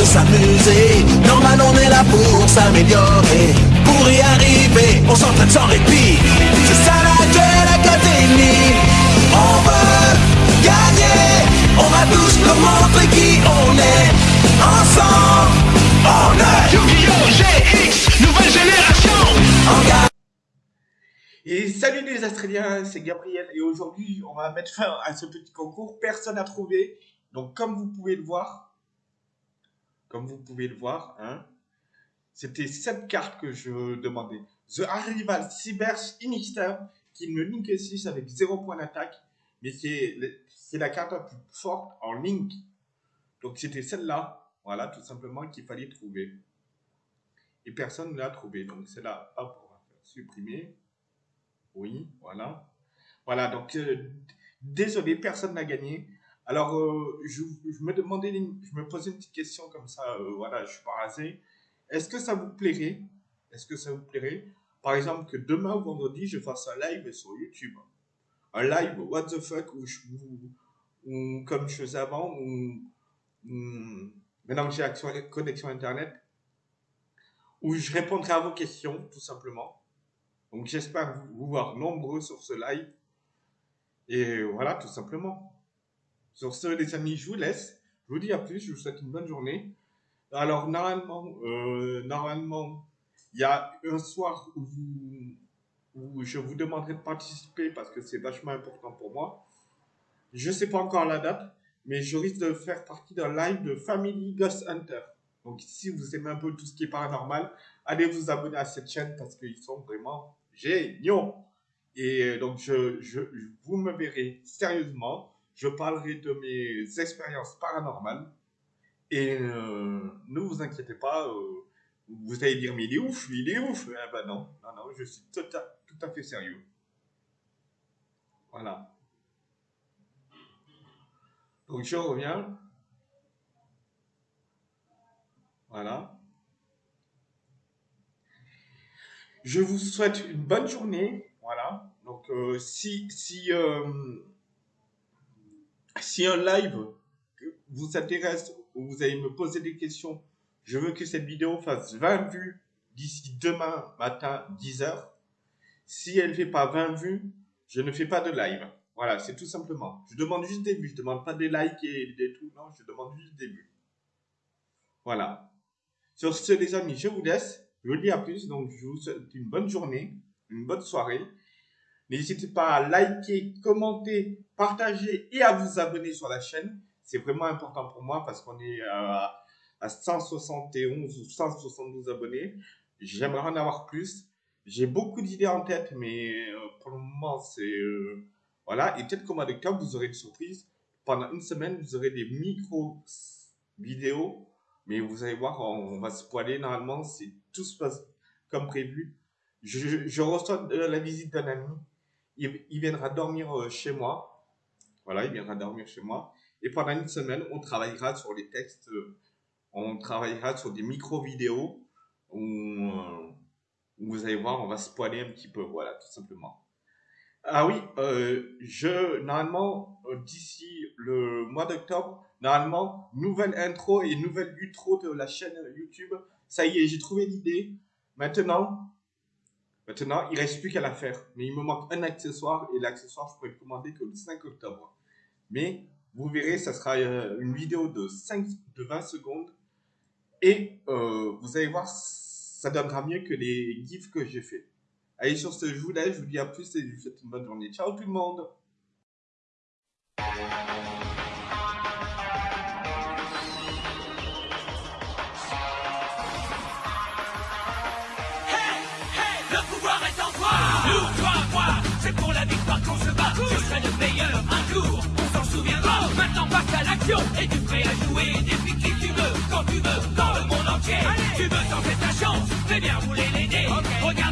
de s'amuser. Normal, on est là pour s'améliorer. Pour y arriver, on s'entraîne sans répit. C'est ça la Duel Académie. On veut gagner. On va tous nous montrer qui on est. Ensemble, on est Yu-Gi-Oh! GX, nouvelle génération. Et salut les Australiens, c'est Gabriel et aujourd'hui on va mettre fin à ce petit concours. Personne n'a trouvé, donc comme vous pouvez le voir, comme vous pouvez le voir, hein, c'était cette carte que je demandais. The Arrival Cyber Sinister qui me link 6 avec 0 point d'attaque, mais c'est la carte la plus forte en link. Donc c'était celle-là, voilà, tout simplement qu'il fallait trouver. Et personne ne l'a trouvé, donc c'est là, hop, on va faire supprimer. Oui, voilà. Voilà, donc euh, désolé, personne n'a gagné. Alors, euh, je, me posais une petite question comme ça, euh, voilà, je suis pas rasé. Est-ce que ça vous plairait Est-ce que ça vous plairait Par exemple, que demain ou vendredi, je fasse un live sur YouTube? Un live, what the fuck, comme je faisais avant, maintenant que j'ai accès- connexion Internet, où je répondrai à vos questions, tout simplement. Donc j'espère vous voir nombreux sur ce live. Et voilà, tout simplement. Sur ce, les amis, je vous laisse. Je vous dis à plus, je vous souhaite une bonne journée. Alors, normalement, euh, normalement, il y a un soir où, je vous demanderai de participer parce que c'est vachement important pour moi. Je ne sais pas encore la date, mais je risque de faire partie d'un live de Family Ghost Hunter. Donc, si vous aimez un peu tout ce qui est paranormal, allez vous abonner à cette chaîne parce qu'ils sont vraiment géniaux. Et euh, donc, vous me verrez sérieusement. Je parlerai de mes expériences paranormales. Et euh, ne vous inquiétez pas, euh, vous allez dire, mais il est ouf, il est ouf. Ben non, non, non, je suis tout à, tout à fait sérieux. Voilà. Donc, je reviens. Voilà. Je vous souhaite une bonne journée. Voilà. Donc, euh, si, si, si un live vous intéresse ou vous allez me poser des questions, je veux que cette vidéo fasse 20 vues d'ici demain matin 10h. Si elle ne fait pas 20 vues, je ne fais pas de live. Voilà, c'est tout simplement. Je demande juste des vues. Je demande pas des likes et des tout. Non, je demande juste des vues. Voilà. Sur ce, les amis, je vous laisse. Je vous dis à plus. Donc, je vous souhaite une bonne journée, une bonne soirée. N'hésitez pas à liker, commenter, partager et à vous abonner sur la chaîne. C'est vraiment important pour moi parce qu'on est à, à 171 ou 172 abonnés. J'aimerais en avoir plus. J'ai beaucoup d'idées en tête, mais euh, pour le moment, c'est... euh, voilà. Et peut-être qu'au mois d'octobre, vous aurez une surprise. Pendant une semaine, vous aurez des micro-vidéos mais vous allez voir, on, va se poiler normalement si tout se passe comme prévu. Je reçois euh, la visite d'un ami. Il, viendra dormir euh, chez moi. Voilà, il viendra dormir chez moi. Et pendant une semaine, on travaillera sur les textes. euh, on travaillera sur des micro-vidéos euh, où vous allez voir, on va se poiler un petit peu. Voilà, tout simplement. Ah oui, je normalement d'ici le mois d'octobre, normalement nouvelle intro et nouvelle outro de la chaîne YouTube. Ça y est, j'ai trouvé l'idée. Maintenant, maintenant, il reste plus qu'à la faire. Mais il me manque un accessoire et l'accessoire je pourrais le commander que le 5 octobre. Mais vous verrez, ça sera euh, une vidéo de 5 de 20 secondes et euh, vous allez voir, ça donnera mieux que les gifs que j'ai fait. Allez, sur ce, je vous laisse, je vous dis à plus et je vous souhaite une bonne journée. Ciao tout le monde Je serai le meilleur un jour, on s'en souviendra. Oh, maintenant passe à l'action, et tu prêt à jouer? Depuis qui tu veux, quand tu veux, dans le monde entier. Allez tu veux tenter ta chance, fais bien rouler.